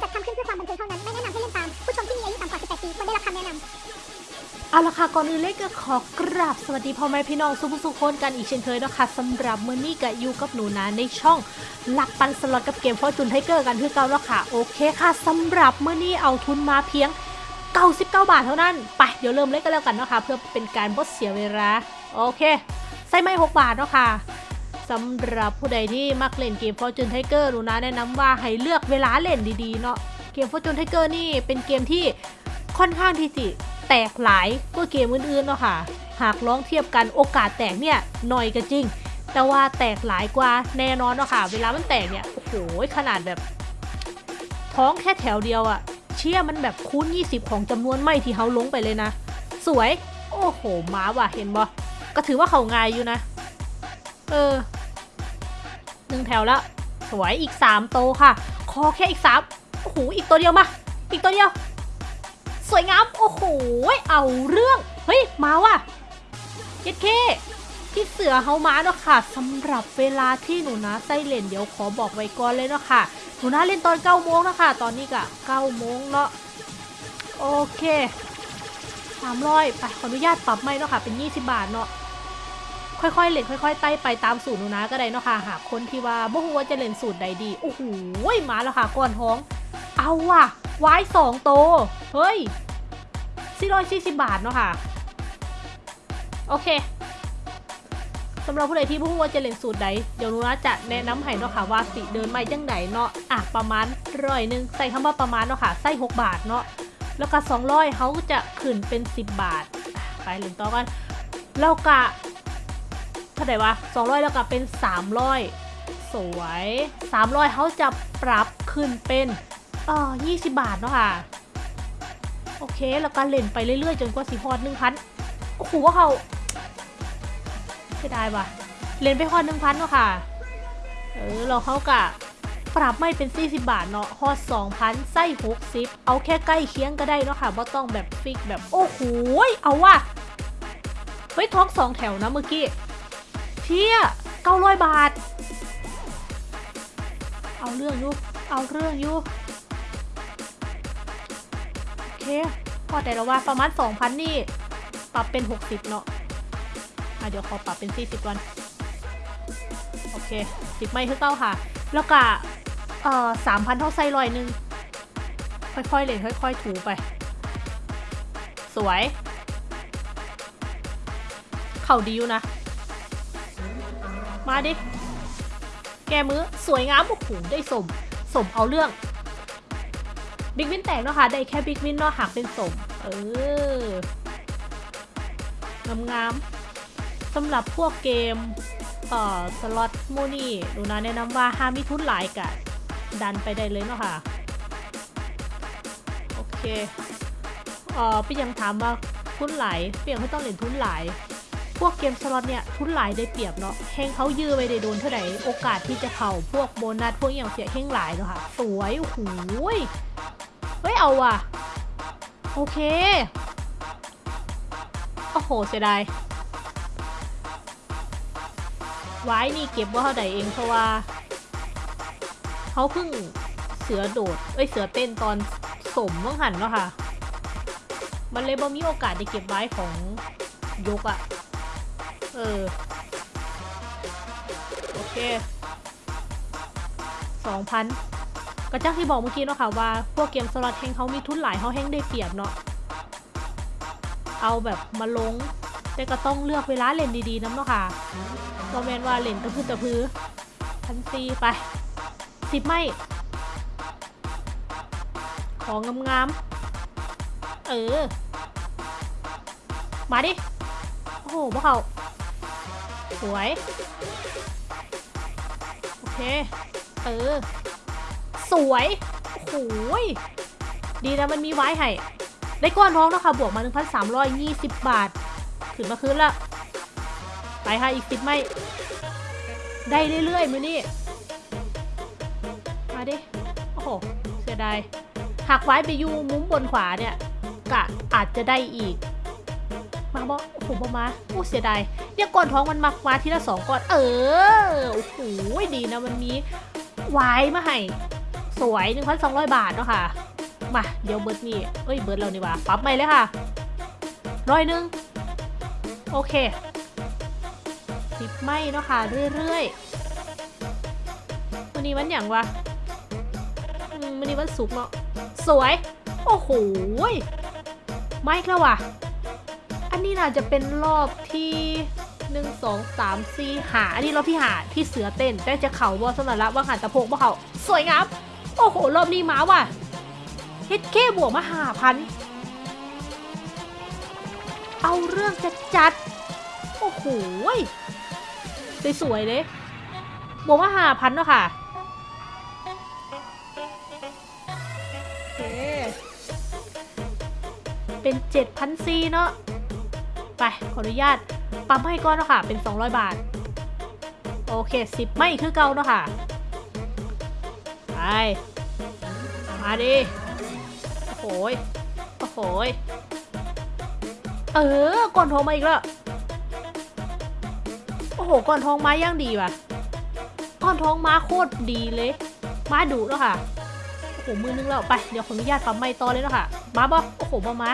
จัดทำขึ้นเพื่อความบันเทิงเท่านั้น ไม่แนะนำให้เล่นตาม ผู้ชมที่มีอายุต่ำกว่า 18 ปีควรได้รับคำแนะนำเอาละค่ะก่อนอื่นเลยก็ขอกราบสวัสดีพ่อแม่พี่น้องสุผู้สุคนกันอีกเช่นเคยนะคะสำหรับมื้อนี้ก็อยู่กับหนูนะในช่องหลักปันสล็อตกับเกม Fortune Tiger กันคือเก่าแล้วค่ะโอเคค่ะสำหรับมื้อนี้เอาทุนมาเพียง 99 บาทเท่านั้นไปเดี๋ยวเริ่มเล่นกันแล้วกันเนาะค่ะเพื่อเป็นการบ่เสียเวลาโอเคใส่ไม้6บาทเนาะค่ะ สำหรับผู้ใดที่มักเล่นเกม Fortune Tiger หนูนะแนะนำว่าให้เลือกเวลาเล่นดีๆเนาะเกม Fortune Tiger นี่เป็นเกมที่ค่อนข้างที่จะแตกหลายกว่าเกมอื่นๆเนาะค่ะ หากลองเทียบกันโอกาสแตกเนี่ยหน่อยก็จริง แต่ว่าแตกหลายกว่าแน่นอนเนาะค่ะ เวลามันแตกเนี่ยโอ้โหขนาดแบบ ท้องแค่แถวเดียวอะเชี่ยมันแบบคูณ 20 ของจำนวนไม่ที่เขาลงไปเลยนะ สวย โอ้โหม้าว่ะเห็นบ่ก็ถือว่าเขาง่ายอยู่นะ เออ นึ่งแถวแล้ว สวยอีกสามโตค่ะขอแค่อีกสามโอ้โหอีกตัวเดียวมา อีกตัวเดียว สวยงาม โอ้โห เอาเรื่อง เฮ้ย มาว่ะเย็ดเคที่เสือเฮามาเนาะค่ะสำหรับเวลาที่หนูนะไส้เล่นเดี๋ยวขอบอกไว้ก่อนเลยเนาะค่ะ หนูนะเล่นตอน9โมงนะคะตอนนี้ก็9โมงเนาะ โอเค300ไปขออนุญาตปรับไม่เนาะค่ะ เป็น 20 บาทเนาะ ค่อยๆเล่นค่อยๆไต่ไปตามสูตรหนูนะก็ได้เนาะค่ะหากคนที่ว่าบ่ฮู้ว่าจะเล่นสูตรใดดีโอ้โหมาแล้วค่ะก่อนท้อง เอาว่ะไว้สองโตเฮ้ย440บาทเนาะค่ะ โอเคสำหรับผู้ใดที่ผู้ว่าจะเล่นสูตรใดเดี๋ยวนูนะจะแนะนำให้เนาะค่ะว่าสิเดินไมาจังใดเนาะอะประมาณร้อยหนึ่งใส่คำว่าประมาณเนาะค่ะใส่6บาทเนาะแล้วก็200เขาจะขึ้นเป็น10บาท ไปเล่นต่อกันแล้วก็ เท่าไหร่วะ200 แล้วก็เป็น 300 สวย 300เขาจะปรับขึ้นเป็นเอ่อ20 บาทเนาะค่ะ โอเค แล้วก็เล่นไปเรื่อยๆ จนกว่าสิฮอดหนึ่งพันโอ้โหว่าเขาเสียดายว่ะเล่นไปฮอดหนึ่งพันเนาะค่ะ เออ เราเขากะปรับไม่เป็น 40 บาทเนาะฮอด2,000ไส้60 เอาแค่ใกล้เคียงก็ได้เนาะค่ะว่าต้องแบบฟิกแบบ โอ้โห เอาว่ะ เฮ้ยท้องสองแถวนะเมื่อกี้ เชี่ย900บาท เอาเรื่องอยู่ เอาเรื่องอยู่ โอเค พอแต่ละว่าประมาณ2,000นี่ ปรับเป็น60เนาะอะเดี๋ยวขอปรับเป็น40วัน โอเค10ไม่คือเก้าค่ะ แล้วก็เอ่อ3,000เท่าไส้ลอยหนึงค่อยๆเลยค่อย ๆ ถูไป สวย เข่าดีอยู่นะ มาดิ แกมือสวยงามโอ้โหได้สม สมเอาเรื่อง บิ๊กวินแตกเนาะค่ะ ได้แค่บิ๊กวินเนาะหากเป็นสม เอองามๆสำหรับพวกเกมเอ่อสล็อตโมนี่หนูนะแนะนำว่าห้ามมีทุนหลายกะดันไปได้เลยเนาะค่ะ โอเคเอ่อพี่ยังถามว่าทุนหลายเปลี่ยนไม่ต้องเล่นทุนหลาย พวกเกมสล็อตเนี่ยทุนหลายได้เปรียบเนาะแฮงเขายื้อไปได้โดนเท่าไหร่โอกาสที่จะเข่าพวกโบนัสพวกอย่างเสียแฮงหลายเนาะค่ะสวยโอ้โหยเฮ้ยเอาว่ะโอเคโอ้โหเสียดายไว้นี่เก็บว่าเท่าใดเองเพราะว่าเขาเพิ่งเสือโดดเอ้ยเสือเต้นตอนสมมั่งหันเนาะค่ะ มันเลยบ่มีโอกาสได้เก็บไว้ของยกอะ่ะ เออ โอเคสองพันก็จังที่บอกเมื่อกี้เนาะค่ะว่า พวกเกมสล็อตแฮงเขามีทุนหลายเขาแฮงได้เปรียบเนาะเอาแบบมาลงแต่ก็ต้องเลือกเวลาเล่นดีๆน้ำเนาะค่ะก็แมนว่าเล่นตะพื้นตะพื้นพันซีไปสิบไม่ ของงามๆ เออ มาดิ โอ้โหพวกเขา สวย โอเค เออ สวยโอ้โหยดีนะมันมีไว้ให้ ได้ก้อนทองนะค่ะ บวกมา 1,320 บาท ขึ้นมาคืนละ ไปค่ะ อีกสิบไม่ ได้เรื่อยๆ มือนี่ มาดิ โอ้โห เสียดายหักไว้ไปอยู่มุมบนขวาเนี่ยกะอาจจะได้อีก มาบอกโอ้โหบอมาโอ้เสียดายเนี่ยก้อนท้องมันมามาทีละสองก้อน เออ โอ้โห ดีนะมันมีไว้มาให้ สวย 1,200 บาทเนาะค่ะ มา เดี๋ยวเบิร์ดนี่ เอ้ย เบิร์ดเรานี่ว่าปรับใหม่เลยค่ะ ร้อยหนึ่ง โอเคสิบไม่เนาะค่ะ เรื่อยๆวันนี้วันอย่างวะอืมวันนี้วันศุกเนาะ สวย โอ้โหไม่แล้วว่ะ นนี้น่าจะเป็นรอบที่หนึ่งสองสามสี่หาอันนี้รอบที่หาที่เสือเต้นได้จะเข่าบอสำนักละว่าหันตะโพกบ่เขาสวยงามโอ้โห รอบนี้มาว่ะเฮ็ดเคบวกมาหาพันเอาเรื่องจัดจัด โอ้โหสวยๆเลยบวกมาหาพันเนาะค่ะโอเคเป็น7,000ซีเนาะ ไป ขออนุญาตปั๊มให้ก้อนเนาะค่ะ เป็น 200 บาท โอเค10ไม่คือเก่าเนาะค่ะ ไป มาดิ โอ้โหโอ้โหเออ ก่อนทองมาอีกแล้ว โอ้โห ก่อนทองมาย่างดีว่ะ ก่อนทองมาโคตรดีเลย มาดุแล้วค่ะ โอ้โห มือนึงแล้ว ไป เดี๋ยวขออนุญาตปั๊มไม่ต่อเลยเนาะค่ะ มาบ่โอ้โหบ่มา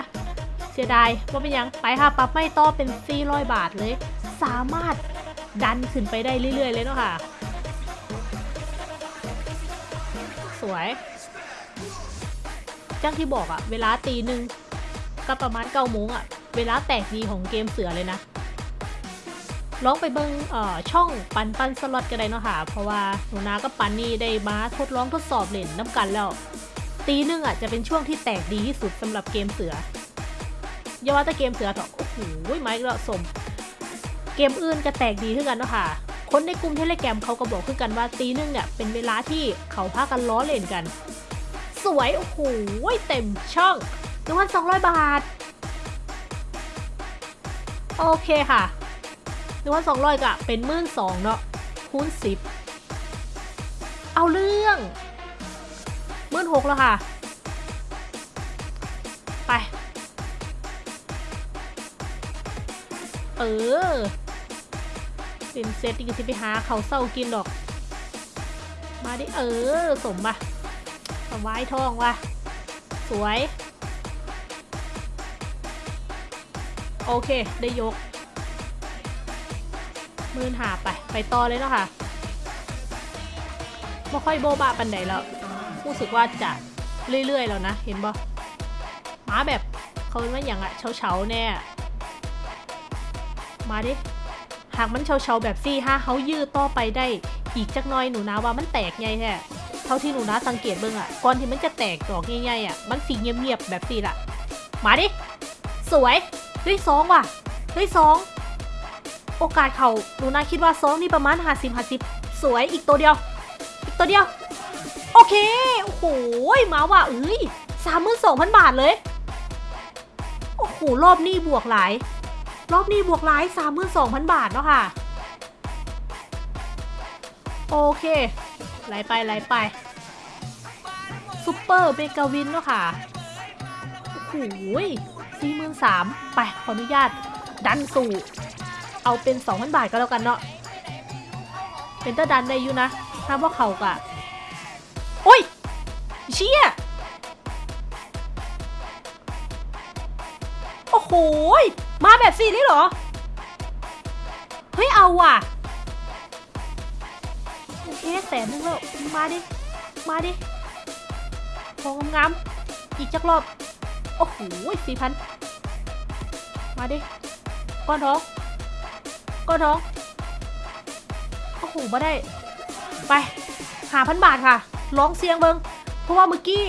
เสียดายว่าเป็นยังไปค่ะปั๊มไม่ต่อเป็น400บาทเลย สามารถดันขึ้นไปได้เรื่อย ๆ เลยเนาะค่ะ สวยจังที่บอกอะเวลาตีหนึ่งก็ประมาณเก้าโมงอะเวลาแตกดีของเกมเสือเลยนะลองไปเบิงเอ่อช่องปันปันสล็อตก็ได้เนาะค่ะ เพราะว่าหนูนากับปันนี่ได้มาทดลองทดสอบเล่นน้ำกันแล้ว ตีหนึ่งอะจะเป็นช่วงที่แตกดีที่สุดสำหรับเกมเสือ ย่าว่าแต่เกมเสือเถอะโอ้โหไม้กระสม เกมอื่นก็แตกดีขึ้นกันเนาะค่ะคนในกลุ่มเทเลแกรมเขาก็บอกขึ้นกันว่าตีหนึ่งเนี่ยเป็นเวลาที่เขาพากันล้อเล่นกัน สวยโอ้โหเต็มช่องหนึ่งพันสองร้อยบาท โอเคค่ะหนึ่งพันสองร้อยกะเป็นหมื่นสองเนาะคูณสิบเอาเรื่องหมื่นหกแล้วค่ะ เออเป็นเซตที่จะไปหาเขาเศร้ากินดอก มาดิเออ สมปะสวายทองว่ะสวย โอเค ได้ยก มืนหาไป ไปต่อเลยเนาะค่ะไม่ค่อยโบบาปันใดแล้วรู้สึกว่าจะเรื่อยๆแล้วนะ เห็นบ่มาแบบเขาเป็นว่าอย่างอะเฉาๆแน่ มาดิหากมันเฉาๆแบบซี่ห้าเขายืดต่อไปได้อีกจักหน้อยหนูนะว่ามันแตกไงแท้เท่าที่หนูนะสังเกตเบิ่งอะก่อนที่มันจะแตกดอกใหญ่ๆอะมันสีเงียบๆแบบสีละมาดิสวยเฮ้ยสองว่ะเฮ้ยสองโอกาสเขาหนูนะคิดว่าสองนี่ประมาณห้าสิบห้าสิบสวยอีกตัวเดียว อีกตัวเดียว โอเคโอ้โหมาว่ะเอ้ยสามหมื่นสองพันบาทเลยโอ้โหรอบนี้บวกหลาย รอบนี้บวกหลายสามหมื่นสองพันบาทเนาะค่ะ โอเคไหลไปไหลไปซูเปอร์เบกาวินเนาะค่ะ โอ้โหสี่หมื่นสามไปขออนุญาต ดันสู่ เอาเป็น 2,000 บาทก็แล้วกันเนาะ เป็นตาดันได้อยู่นะถ้าว่าเขากะโอ้ย เชี่ย โอ้โหมาแบบสี่นี่เหรอ เฮ้ย เอาว่ะโอเคแสนนึงแล้ว มาดิ มาดิทองงามอีกจักรอบ โอ้โหสี่พัน มาดิ ก้อนทอง ก้อนทอง โอ้โหมาได้ ไปหาพันบาทค่ะ ร้องเสียงเบิง เพราะว่าเมื่อกี้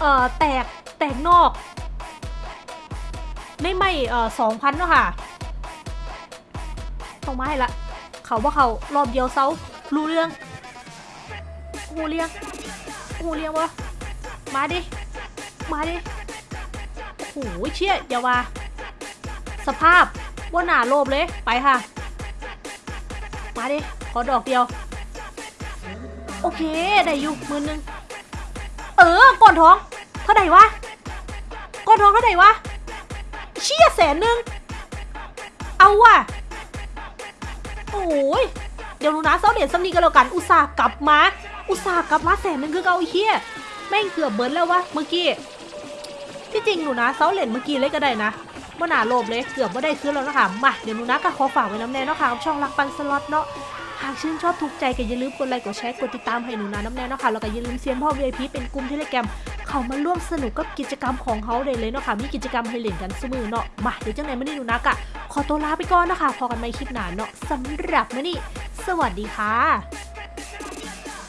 เอ่อ แตก แตกนอก ได้ไม่เอ่อสองพันเนาะค่ะต้องมาให้ละ เขาว่าเขารอบเดียวเซารู้เรื่องหูเรียงหูเรียงวะมาดิ มาดิโอ้โหเชี่ยอย่าว่า สภาพว่าหนาโลบเลย ไปค่ะ มาดิ ขอดอกเดียว โอเค ได้อยู่หมือนึง เออ ก่อนท้อง เท่าไหร่วะ ก่อนท้องเท่าไหร่วะ เชี่ยแสนหนึ่งเอาว่ะ โอ้ยเดี๋ยวนูนะเซาเด็ดซัมนีกันแล้วกัน อุตส่าห์กลับมา อุตส่าห์กลับมาแสนหนึ่งคือเกาไอ้เฮียแม่งเกือบเบิร์นแล้ววะเมื่อกี้ ที่จริงหนูนะเซาเหรนเมื่อกี้เลยก็ได้นะว่าหนาโลบเลยเกือบว่าได้คืนแล้วนะคะมาเดี๋ยวหนูนะก็ขอฝากไว้น้ำแน่เนาะค่ะช่องรักปันสล็อตเนาะหากชื่นชอบถูกใจก็อย่าลืมกดไลค์กดแชร์กดติดตามให้หนูนะน้ำแน่เนาะค่ะแล้วก็อย่าลืมเซียนพ่อ VIP เป็นกลุ่มเทเลแกรม เขามาร่วมสนุกกับกิจกรรมของเขาเด้เลยเนาะค่ะมีกิจกรรมให้เล่นกันเสมอเนาะมาเดี๋ยวจังไหนไม่ได้ดูนักอะขอตัวลาไปก่อนนะคะพอกันใหม่คลิปหน้าเนาะสำหรับมื่อนี้สวัสดีค่ะ